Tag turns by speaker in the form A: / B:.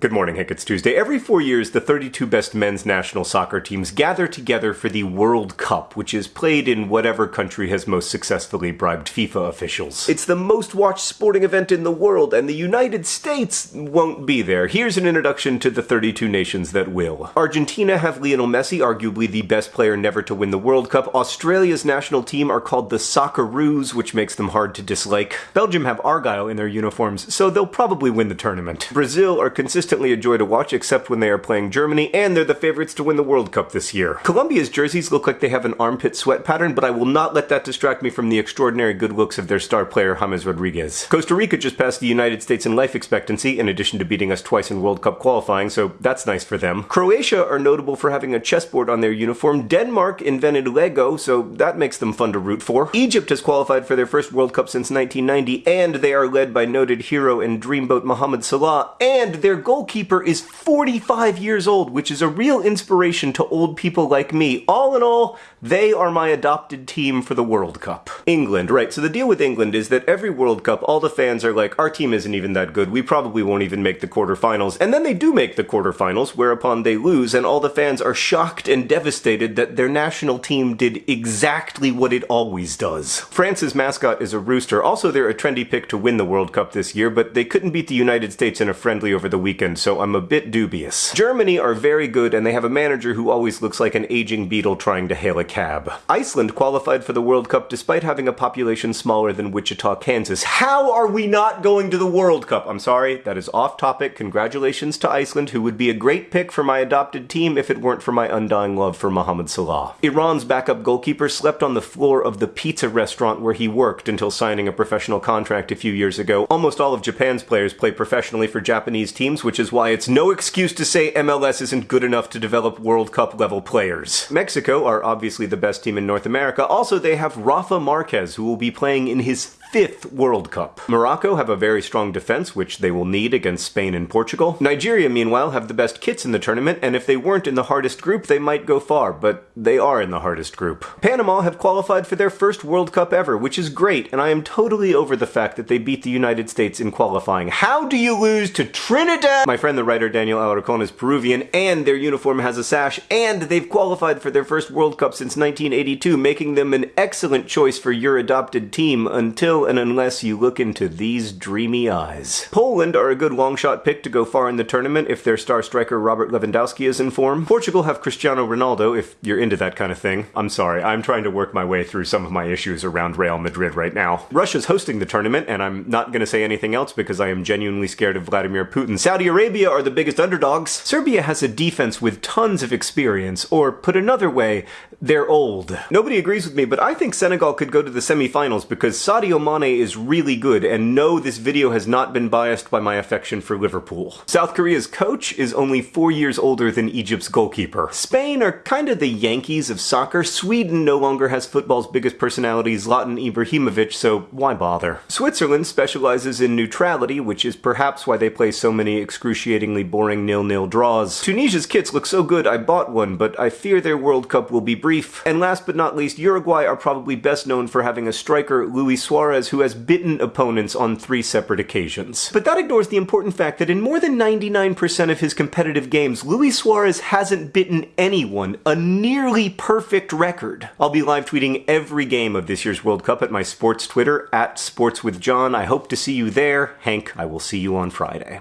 A: Good morning, Hank. It's Tuesday. Every four years, the 32 best men's national soccer teams gather together for the World Cup, which is played in whatever country has most successfully bribed FIFA officials. It's the most watched sporting event in the world, and the United States won't be there. Here's an introduction to the 32 nations that will. Argentina have Lionel Messi, arguably the best player never to win the World Cup. Australia's national team are called the Socceroos, which makes them hard to dislike. Belgium have Argyle in their uniforms, so they'll probably win the tournament. Brazil are consistent consistently a joy to watch except when they are playing Germany, and they're the favorites to win the World Cup this year. Colombia's jerseys look like they have an armpit sweat pattern, but I will not let that distract me from the extraordinary good looks of their star player James Rodriguez. Costa Rica just passed the United States in life expectancy, in addition to beating us twice in World Cup qualifying, so that's nice for them. Croatia are notable for having a chessboard on their uniform. Denmark invented Lego, so that makes them fun to root for. Egypt has qualified for their first World Cup since 1990, and they are led by noted hero and dreamboat Mohamed Salah, and their goal goalkeeper is 45 years old, which is a real inspiration to old people like me. All in all, they are my adopted team for the World Cup. England, right, so the deal with England is that every World Cup, all the fans are like, our team isn't even that good, we probably won't even make the quarterfinals, and then they do make the quarterfinals, whereupon they lose, and all the fans are shocked and devastated that their national team did exactly what it always does. France's mascot is a rooster, also they're a trendy pick to win the World Cup this year, but they couldn't beat the United States in a friendly over the weekend so I'm a bit dubious. Germany are very good, and they have a manager who always looks like an aging beetle trying to hail a cab. Iceland qualified for the World Cup despite having a population smaller than Wichita, Kansas. How are we not going to the World Cup? I'm sorry, that is off topic. Congratulations to Iceland, who would be a great pick for my adopted team if it weren't for my undying love for Mohamed Salah. Iran's backup goalkeeper slept on the floor of the pizza restaurant where he worked until signing a professional contract a few years ago. Almost all of Japan's players play professionally for Japanese teams, which is why it's no excuse to say MLS isn't good enough to develop World Cup level players. Mexico are obviously the best team in North America. Also, they have Rafa Marquez, who will be playing in his fifth World Cup. Morocco have a very strong defense, which they will need against Spain and Portugal. Nigeria, meanwhile, have the best kits in the tournament, and if they weren't in the hardest group, they might go far, but they are in the hardest group. Panama have qualified for their first World Cup ever, which is great, and I am totally over the fact that they beat the United States in qualifying. How do you lose to Trinidad? My friend the writer Daniel Alarcon is Peruvian, and their uniform has a sash, and they've qualified for their first World Cup since 1982, making them an excellent choice for your adopted team until and unless you look into these dreamy eyes. Poland are a good long shot pick to go far in the tournament if their star striker Robert Lewandowski is in form. Portugal have Cristiano Ronaldo if you're into that kind of thing. I'm sorry, I'm trying to work my way through some of my issues around Real Madrid right now. Russia's hosting the tournament, and I'm not gonna say anything else because I am genuinely scared of Vladimir Putin. Saudi Arabia are the biggest underdogs. Serbia has a defense with tons of experience, or put another way, they're old. Nobody agrees with me, but I think Senegal could go to the semifinals because Sadio Mane is really good, and no, this video has not been biased by my affection for Liverpool. South Korea's coach is only four years older than Egypt's goalkeeper. Spain are kind of the Yankees of soccer. Sweden no longer has football's biggest personality, Zlatan Ibrahimovic, so why bother? Switzerland specializes in neutrality, which is perhaps why they play so many excruciatingly boring nil-nil draws. Tunisia's kits look so good I bought one, but I fear their World Cup will be brief. And last but not least, Uruguay are probably best known for having a striker, Luis Suarez, who has bitten opponents on three separate occasions. But that ignores the important fact that in more than 99% of his competitive games, Luis Suarez hasn't bitten anyone, a nearly perfect record. I'll be live tweeting every game of this year's World Cup at my sports Twitter, at sportswithjohn. I hope to see you there. Hank, I will see you on Friday.